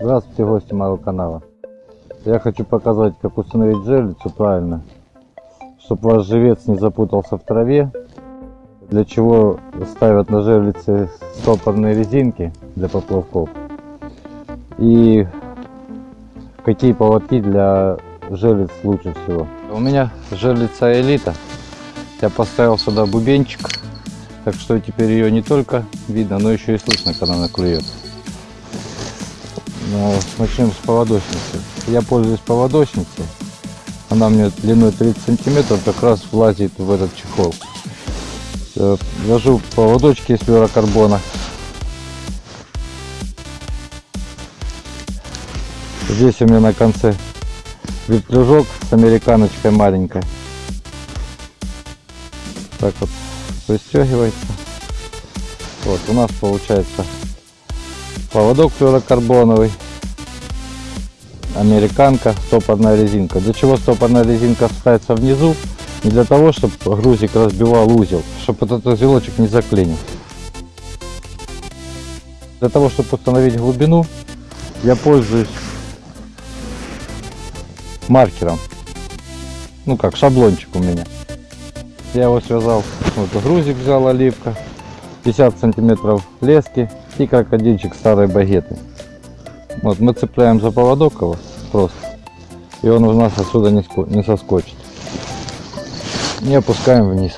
Здравствуйте, гости моего канала. Я хочу показать, как установить жерлицу правильно, чтобы ваш живец не запутался в траве. Для чего ставят на жерлице стопорные резинки для поплавков. И какие поводки для жерлиц лучше всего. У меня жерлица элита. Я поставил сюда бубенчик, так что теперь ее не только видно, но еще и слышно, когда она клюет. Но начнем с поводочницы. Я пользуюсь поводочницей. Она мне длиной 30 сантиметров как раз влазит в этот чехол. Э, Вяжу поводочки из флюорокарбона. Здесь у меня на конце вертлюжок с американочкой маленькой. Так вот пристегивается. Вот у нас получается поводок флюорокарбоновый, американка, стопорная резинка. Для чего стопорная резинка ставится внизу? Не для того, чтобы грузик разбивал узел, чтобы этот узелочек не заклинил. Для того, чтобы установить глубину, я пользуюсь маркером. Ну как, шаблончик у меня. Я его связал, вот грузик взял оливка, 50 сантиметров лески и крокодильчик старой багеты. Вот мы цепляем за поводок его просто, и он у нас отсюда не, не соскочит. И опускаем вниз.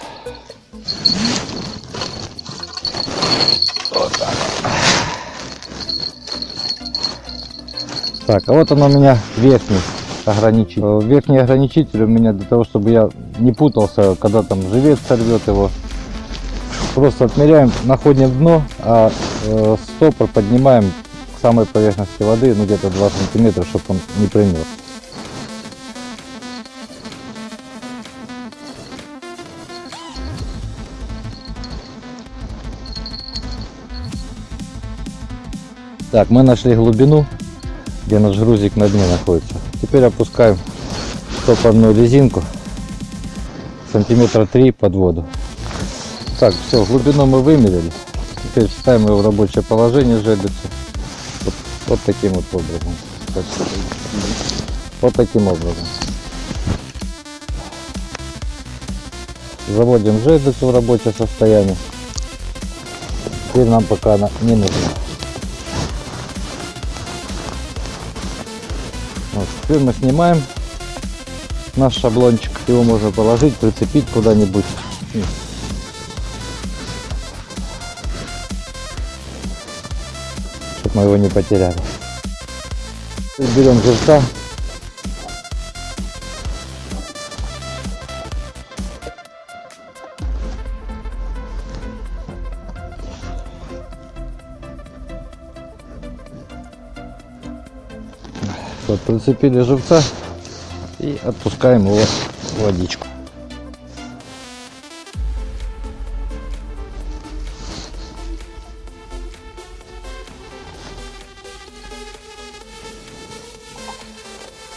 Вот так. Так, а вот он у меня верхний ограничитель. Верхний ограничитель у меня для того, чтобы я не путался, когда там живец сорвет его. Просто отмеряем, находим дно, а э, стопор поднимаем к самой поверхности воды, ну где-то 2 сантиметра, чтобы он не пример. Так, мы нашли глубину, где наш грузик на дне находится. Теперь опускаем стопорную резинку сантиметра 3 под воду. Так, все, глубину мы вымерили. Теперь ставим его в рабочее положение жерлицу. Вот, вот таким вот образом. Вот таким образом. Заводим жерлицу в рабочее состояние. Теперь нам пока она не нужна. Вот, теперь мы снимаем наш шаблончик. Его можно положить, прицепить куда-нибудь. Чтобы мы его не потеряли. Берем живца. Вот, прицепили живца и отпускаем его в водичку.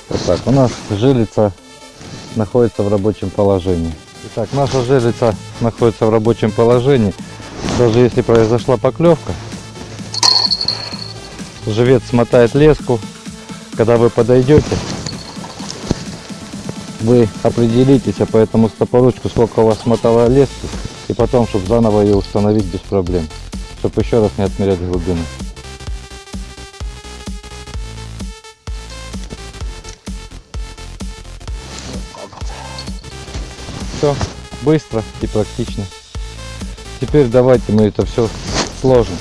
Вот так, у нас жилица находится в рабочем положении. Итак, наша жилица находится в рабочем положении. Даже если произошла поклевка, живец смотает леску, когда вы подойдете, вы определитесь а по этому стопоручку, сколько у вас смотало лески, и потом, чтобы заново ее установить без проблем, чтобы еще раз не отмерять глубину. Все быстро и практично. Теперь давайте мы это все сложим.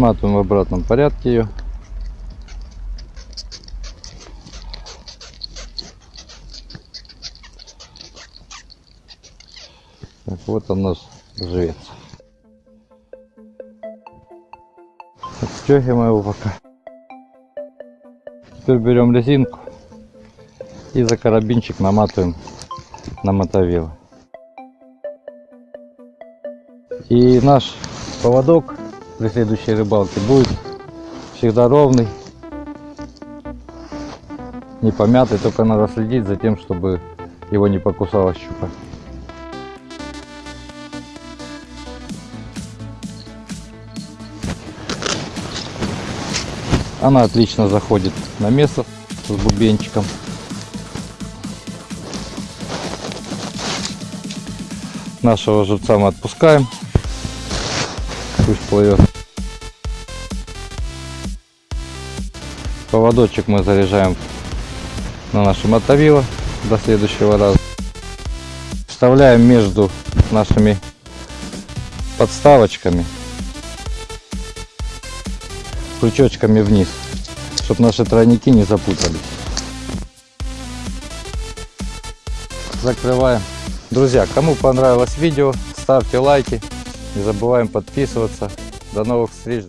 Сматываем в обратном порядке ее. Так, вот он наш живец. Отстегиваем его пока. Теперь берем резинку и за карабинчик наматываем на мотовило. И наш поводок при следующей рыбалке будет всегда ровный, не помятый, только надо следить за тем, чтобы его не покусала щука. Она отлично заходит на место с бубенчиком. Нашего живца мы отпускаем. Пусть плывет. Поводочек мы заряжаем на наше мотовило до следующего раза. Вставляем между нашими подставочками крючочками вниз, чтобы наши тройники не запутались. Закрываем. Друзья, кому понравилось видео, ставьте лайки, не забываем подписываться. До новых встреч!